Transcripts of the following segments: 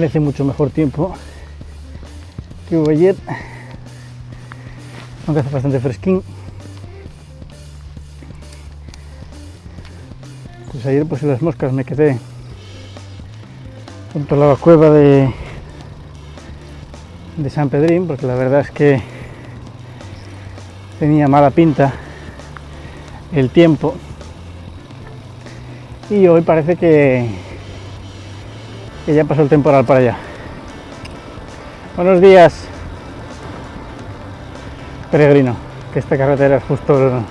amanece mucho mejor tiempo que hubo ayer, aunque hace bastante fresquín. Pues ayer pues en las moscas me quedé junto a la cueva de, de San Pedrín, porque la verdad es que tenía mala pinta el tiempo y hoy parece que, que ya pasó el temporal para allá. Buenos días, peregrino, que esta carretera es justo el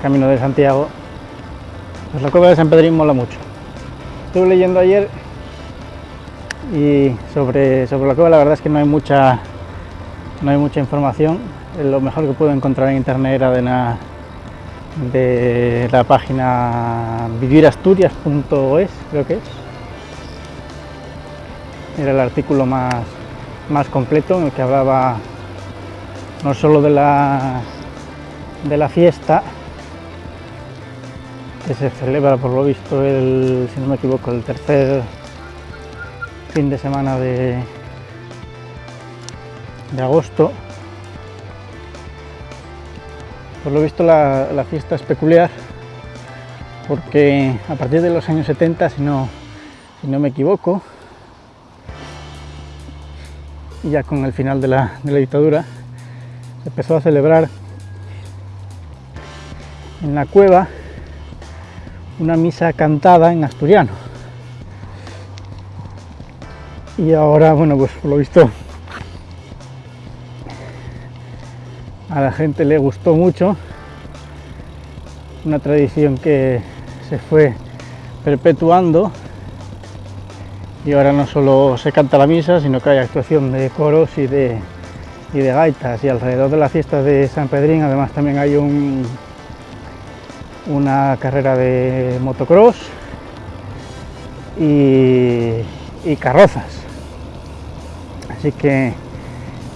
camino de Santiago. Pues la cueva de San Pedrín mola mucho. Estuve leyendo ayer y sobre, sobre la cueva la verdad es que no hay mucha no hay mucha información. Lo mejor que puedo encontrar en internet era de la, de la página vivirasturias.es, creo que es. Era el artículo más, más completo en el que hablaba no solo de la, de la fiesta, que se celebra por lo visto el, si no me equivoco, el tercer fin de semana de, de agosto. Por lo visto la, la, fiesta es peculiar porque a partir de los años 70, si no, si no me equivoco, y ya con el final de la, de la dictadura, se empezó a celebrar en la cueva una misa cantada en asturiano. Y ahora, bueno, pues por lo visto a la gente le gustó mucho. Una tradición que se fue perpetuando y ahora no solo se canta la misa, sino que hay actuación de coros y de, y de gaitas. Y alrededor de la fiesta de San Pedrín además también hay un, una carrera de motocross y, y carrozas. Así que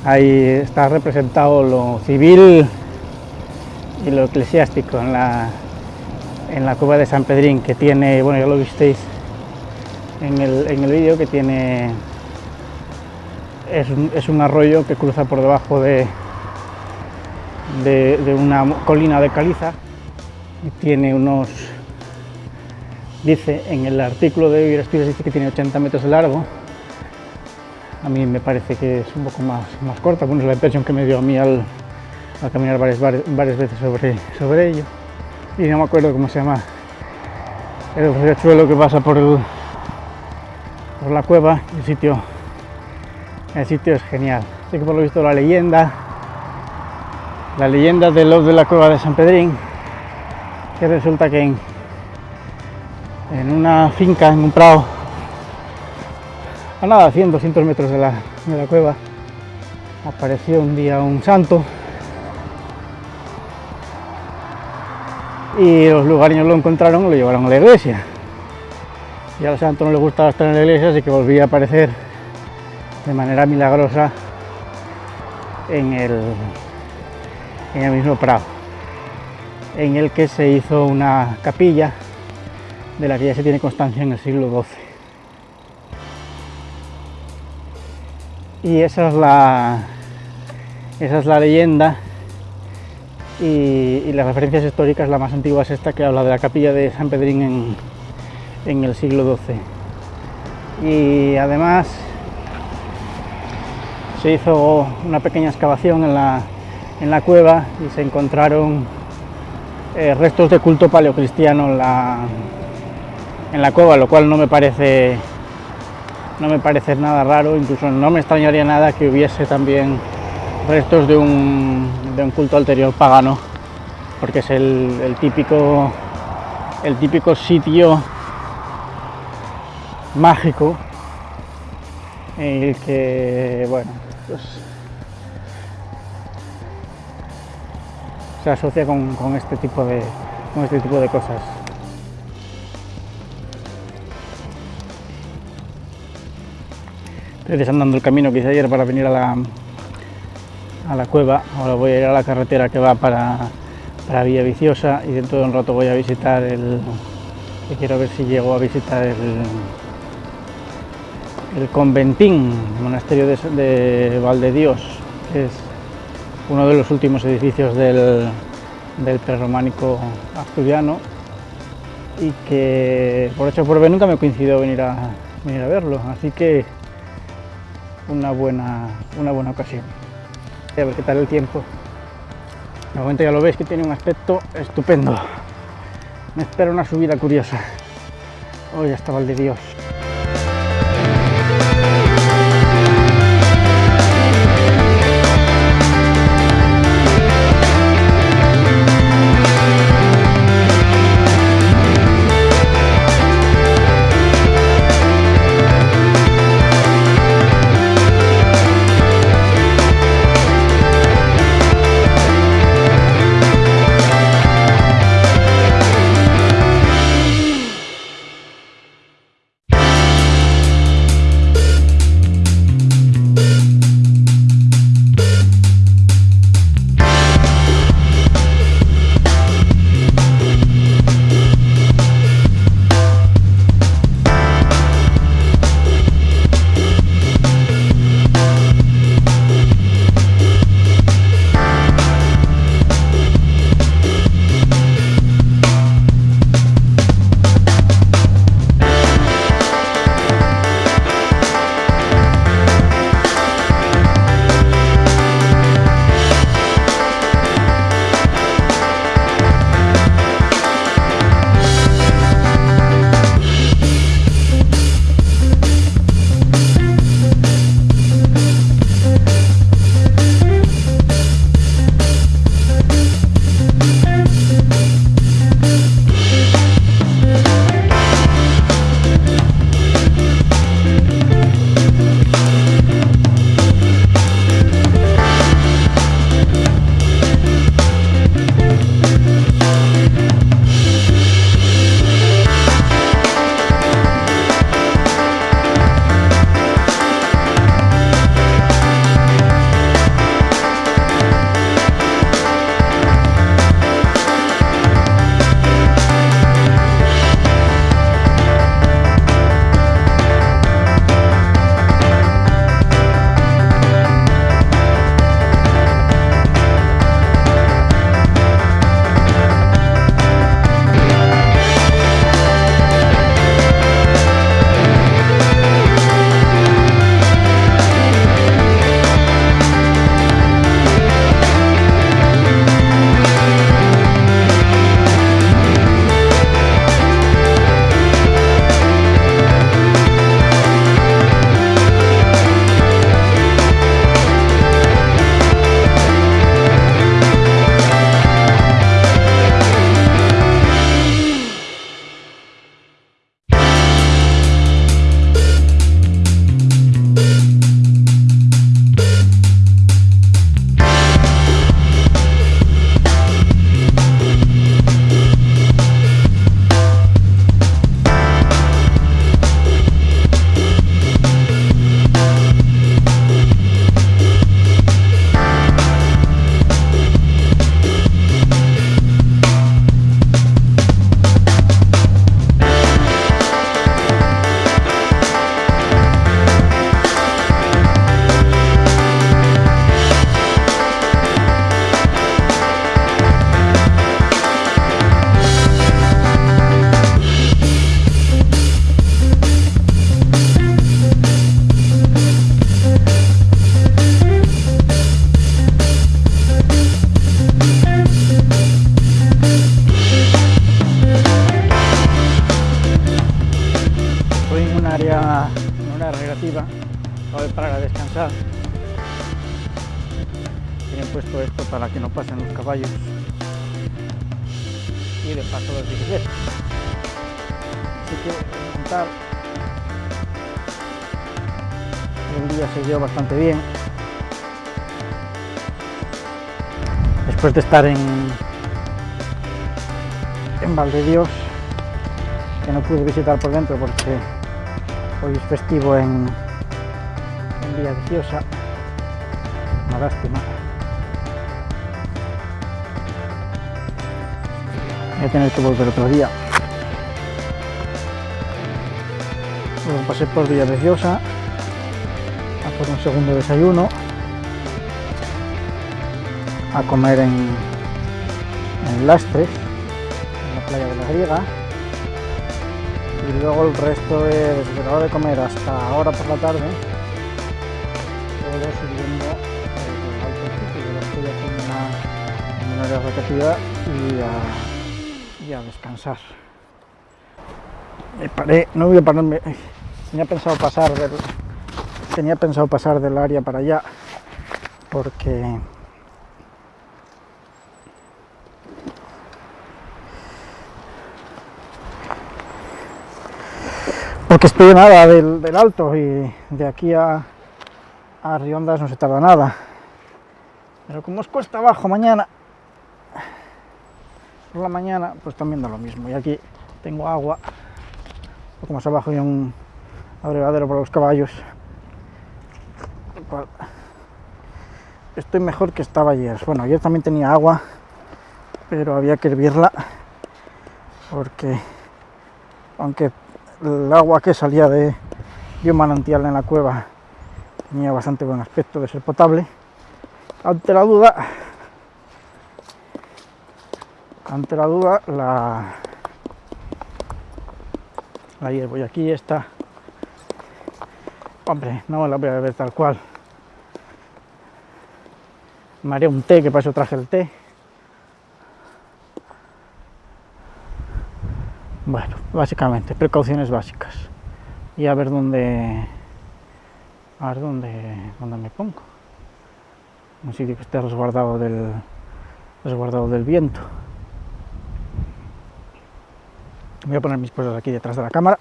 ahí está representado lo civil y lo eclesiástico en la, en la cueva de San Pedrín, que tiene, bueno ya lo visteis en el, en el vídeo, que tiene, es un, es un, arroyo que cruza por debajo de, de, una colina de caliza. Y tiene unos, dice en el artículo de Asturias, dice que tiene 80 metros de largo, a mí me parece que es un poco más, más corta, bueno, es la impresión que me dio a mí al, al caminar varias, varias, veces sobre, sobre ello. Y no me acuerdo cómo se llama el riachuelo que pasa por, el, por la cueva, el sitio, el sitio es genial. Así que por lo visto la leyenda, la leyenda de los de la cueva de San Pedrín, que resulta que en, en una finca, en un prado, a nada, 100, 200 metros de la, de la cueva, apareció un día un santo y los lugareños lo encontraron y lo llevaron a la iglesia. Y al santo no le gustaba estar en la iglesia, así que volvía a aparecer de manera milagrosa en el, mismo prado, en el que se hizo una capilla de la que ya se tiene constancia en el siglo XII. y esa es la esa es la leyenda y, y, las referencias históricas la más antigua es esta que habla de la capilla de San Pedrín en, en el siglo XII y además se hizo una pequeña excavación en la, en la cueva y se encontraron eh, restos de culto paleocristiano en la, en la cueva, lo cual no me parece no me parece nada raro, incluso no me extrañaría nada que hubiese también restos de un, de un culto anterior pagano, porque es el, el, típico, el típico sitio mágico en el que, bueno, pues, se asocia con, con, este tipo de, con este tipo de cosas. Estoy desandando el camino que hice ayer para venir a la, a la cueva. Ahora voy a ir a la carretera que va para, para Villa Viciosa y dentro de un rato voy a visitar el... que quiero ver si llego a visitar el, el conventín, monasterio de, de Valdedios, que es uno de los últimos edificios del, del prerrománico asturiano y que por hecho por ver nunca me coincidió venir a, venir a verlo, así que una buena, una buena ocasión. A ver qué tal el tiempo. De momento ya lo veis que tiene un aspecto estupendo. Me espera una subida curiosa. Hoy hasta Dios. Para que no pasen los caballos y de paso los bicicletas. Así que montar el día dio bastante bien. Después de estar en, en Valdedios, que no pude visitar por dentro porque hoy es festivo en, Villa Viciosa, una lástima. Voy a tener que volver otro día. Luego pasé por Villa Viciosa por un segundo desayuno, a comer en, en Lastres, en la playa de la Griega, y luego el resto de, la hora de comer hasta ahora por la tarde, todo subiendo alto sitio, yo estoy una, en una área rotativa y a, a descansar. Me paré, no voy a pararme, tenía pensado pasar del, tenía pensado pasar del área para allá porque porque estoy nada del, del, alto y de aquí a, a Riondas no se tarda nada pero como os cuesta abajo mañana por la mañana pues también da lo mismo y aquí tengo agua un poco más abajo hay un abrevadero para los caballos estoy mejor que estaba ayer. Bueno, ayer también tenía agua, pero había que hervirla porque aunque el agua que salía de, de un manantial en la cueva tenía bastante buen aspecto de ser potable, ante la duda, ante la duda la, la hiervo y aquí está hombre, no me la voy a beber tal cual me haré un té, que para eso traje el té. Bueno, básicamente, precauciones básicas. Y a ver dónde, a ver dónde, dónde me pongo. Un sitio que esté resguardado del, resguardado del viento. Voy a poner mis cosas aquí detrás de la cámara.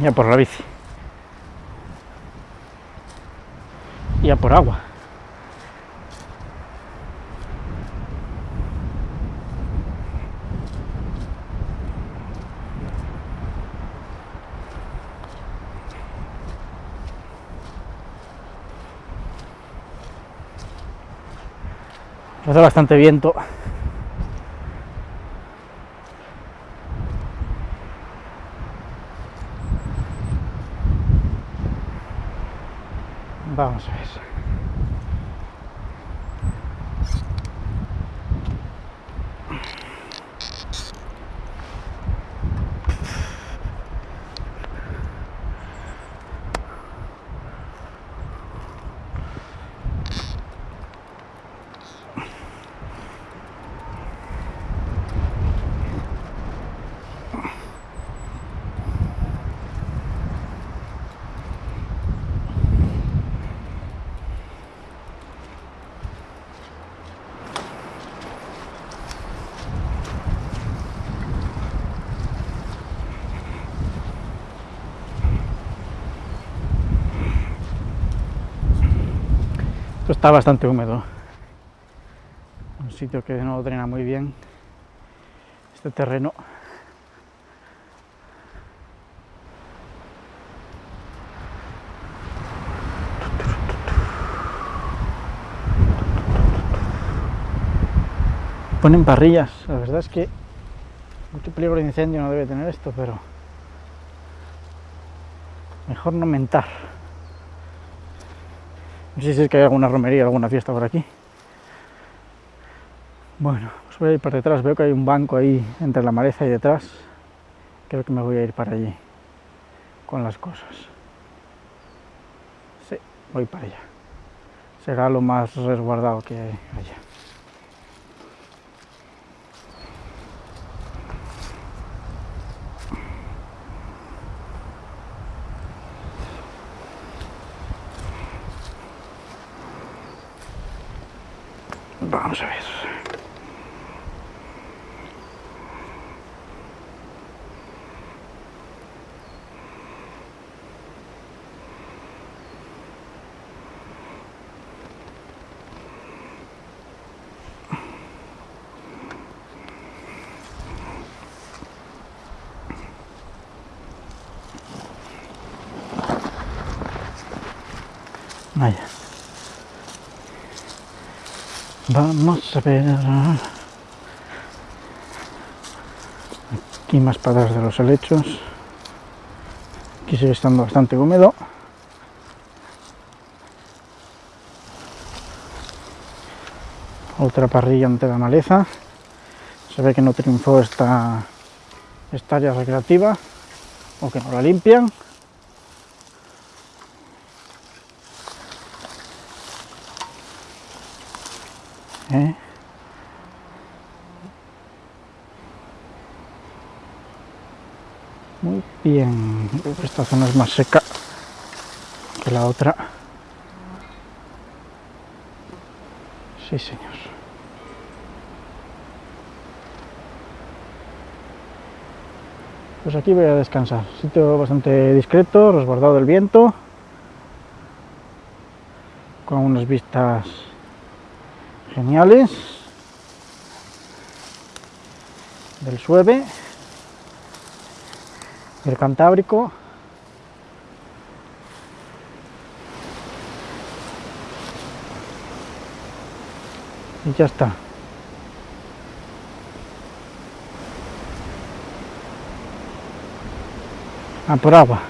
Ya por la bici. Ya por agua. Hace bastante viento Vamos a ver. Esto está bastante húmedo. Un sitio que no drena muy bien este terreno. Ponen parrillas, la verdad es que mucho peligro de incendio no debe tener esto, pero mejor no mentar. No sé si es que hay alguna romería, alguna fiesta por aquí. Bueno, os voy a ir para detrás. Veo que hay un banco ahí entre la maleza y detrás. Creo que me voy a ir para allí con las cosas. Sí, voy para allá. Será lo más resguardado que haya. Vamos a ver. Vamos a ver. Aquí más patas de los helechos. Aquí sigue estando bastante húmedo. Otra parrilla ante la maleza. Se ve que no triunfó esta, esta área recreativa o que no la limpian. ¿Eh? Muy bien. Esta zona es más seca que la otra. Sí, señor. Pues aquí voy a descansar. Sitio bastante discreto, resguardado del viento. Con unas vistas geniales del Sueve, del Cantábrico. Y ya está. A por agua.